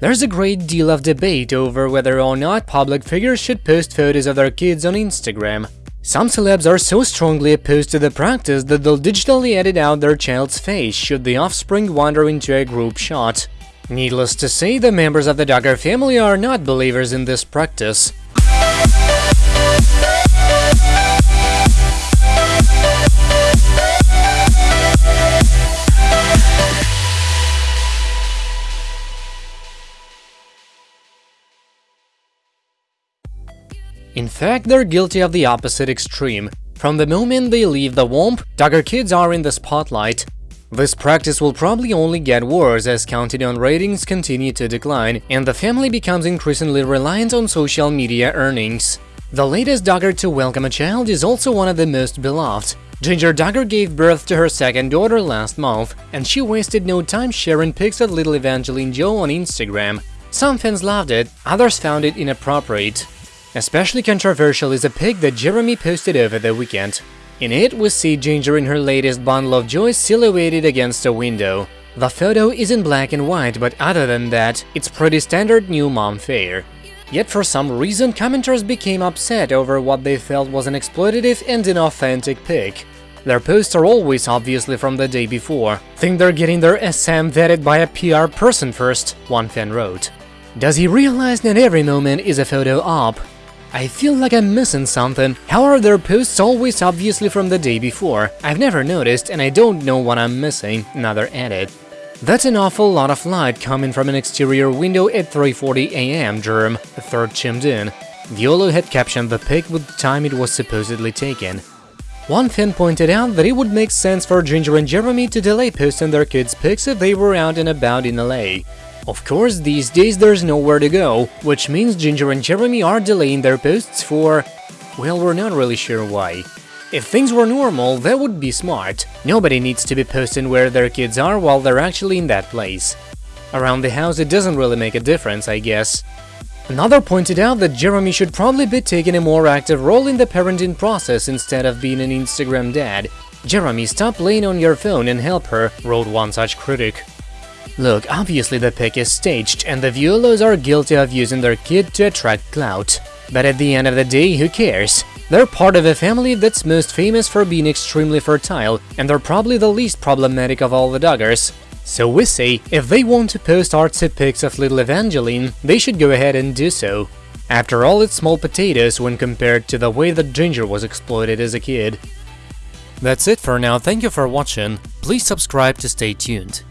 There's a great deal of debate over whether or not public figures should post photos of their kids on Instagram. Some celebs are so strongly opposed to the practice that they'll digitally edit out their child's face should the offspring wander into a group shot. Needless to say, the members of the Duggar family are not believers in this practice. In fact, they're guilty of the opposite extreme. From the moment they leave the womb, Duggar kids are in the spotlight. This practice will probably only get worse as Counting On ratings continue to decline, and the family becomes increasingly reliant on social media earnings. The latest Duggar to welcome a child is also one of the most beloved. Jinger Duggar gave birth to her second daughter last month, and she wasted no time sharing pics of little Evangeline Jo on Instagram. Some fans loved it, others found it inappropriate. Especially controversial is a pic that Jeremy posted over the weekend. In it, we see Jinger in her latest bundle of joy silhouetted against a window. The photo is in black and white, but other than that, it's pretty standard new mom fare. Yet for some reason, commenters became upset over what they felt was an exploitative and inauthentic pic. Their posts are always obviously from the day before. Think they're getting their SM vetted by a PR person first, one fan wrote. Does he realize that every moment is a photo op? I feel like I'm missing something. How are their posts always obviously from the day before? I've never noticed and I don't know what I'm missing, another added. That's an awful lot of light coming from an exterior window at 3.40 am, Germ, a third chimed in. Vuolo had captioned the pic with the time it was supposedly taken. One fan pointed out that it would make sense for Jinger and Jeremy to delay posting their kids' pics if they were out and about in LA. Of course, these days there's nowhere to go, which means Jinger and Jeremy are delaying their posts for… well, we're not really sure why. If things were normal, that would be smart. Nobody needs to be posting where their kids are while they're actually in that place. Around the house it doesn't really make a difference, I guess. Another pointed out that Jeremy should probably be taking a more active role in the parenting process instead of being an Instagram dad. Jeremy, stop laying on your phone and help her, wrote one such critic. Look, obviously the pic is staged, and the Vuolos are guilty of using their kid to attract clout. But at the end of the day, who cares? They're part of a family that's most famous for being extremely fertile, and they're probably the least problematic of all the Duggars. So we say, if they want to post artsy pics of little Evangeline, they should go ahead and do so. After all, it's small potatoes when compared to the way that Jinger was exploited as a kid. That's it for now, thank you for watching, please subscribe to stay tuned.